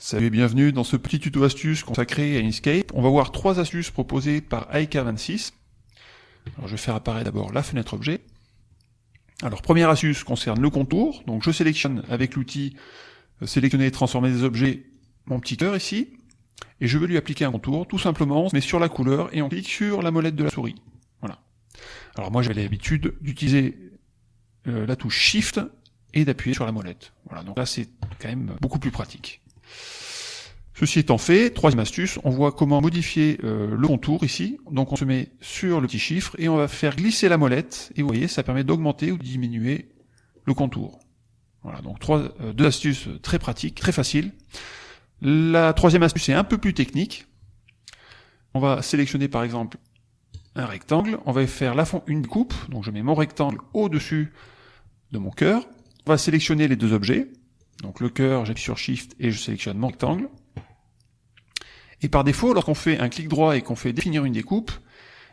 Salut et bienvenue dans ce petit tuto astuce consacré à Inkscape. On va voir trois astuces proposées par AIK26. Alors je vais faire apparaître d'abord la fenêtre objet. Alors première astuce concerne le contour. Donc je sélectionne avec l'outil euh, sélectionner et transformer des objets mon petit cœur ici. Et je veux lui appliquer un contour. Tout simplement, on met sur la couleur et on clique sur la molette de la souris. Voilà. Alors moi j'avais l'habitude d'utiliser euh, la touche Shift et d'appuyer sur la molette. Voilà, donc là c'est quand même beaucoup plus pratique. Ceci étant fait, troisième astuce, on voit comment modifier euh, le contour ici. Donc on se met sur le petit chiffre et on va faire glisser la molette. Et vous voyez, ça permet d'augmenter ou de diminuer le contour. Voilà, donc euh, deux astuces très pratiques, très faciles. La troisième astuce est un peu plus technique. On va sélectionner par exemple un rectangle. On va faire la fond, une coupe. Donc je mets mon rectangle au-dessus de mon cœur. On va sélectionner les deux objets. Donc le cœur, j'appuie sur Shift et je sélectionne mon rectangle. Et par défaut, lorsqu'on fait un clic droit et qu'on fait définir une découpe,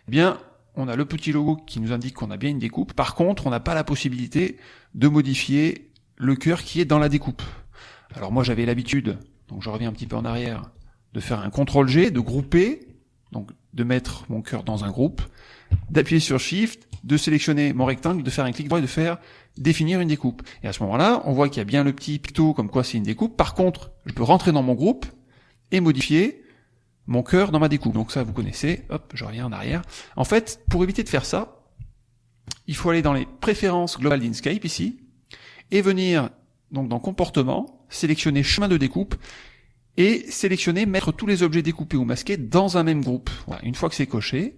eh bien, on a le petit logo qui nous indique qu'on a bien une découpe. Par contre, on n'a pas la possibilité de modifier le cœur qui est dans la découpe. Alors moi, j'avais l'habitude, donc je reviens un petit peu en arrière, de faire un CTRL G, de grouper, donc de mettre mon cœur dans un groupe, d'appuyer sur Shift, de sélectionner mon rectangle, de faire un clic droit et de faire définir une découpe. Et à ce moment-là, on voit qu'il y a bien le petit picto comme quoi c'est une découpe. Par contre, je peux rentrer dans mon groupe et modifier mon cœur dans ma découpe. Donc ça, vous connaissez. Hop, je reviens en arrière. En fait, pour éviter de faire ça, il faut aller dans les préférences globales d'Inkscape ici et venir donc dans comportement, sélectionner chemin de découpe et sélectionner mettre tous les objets découpés ou masqués dans un même groupe. Une fois que c'est coché,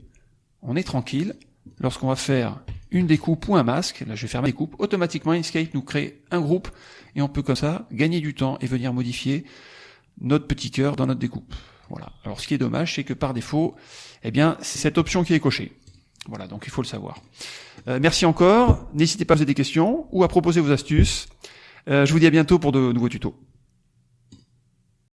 on est tranquille. Lorsqu'on va faire une découpe ou un masque, là je vais faire ma découpe, automatiquement Inkscape nous crée un groupe et on peut comme ça gagner du temps et venir modifier notre petit cœur dans notre découpe. Voilà. Alors ce qui est dommage, c'est que par défaut, eh bien, c'est cette option qui est cochée. Voilà, donc il faut le savoir. Euh, merci encore. N'hésitez pas à poser des questions ou à proposer vos astuces. Euh, je vous dis à bientôt pour de nouveaux tutos.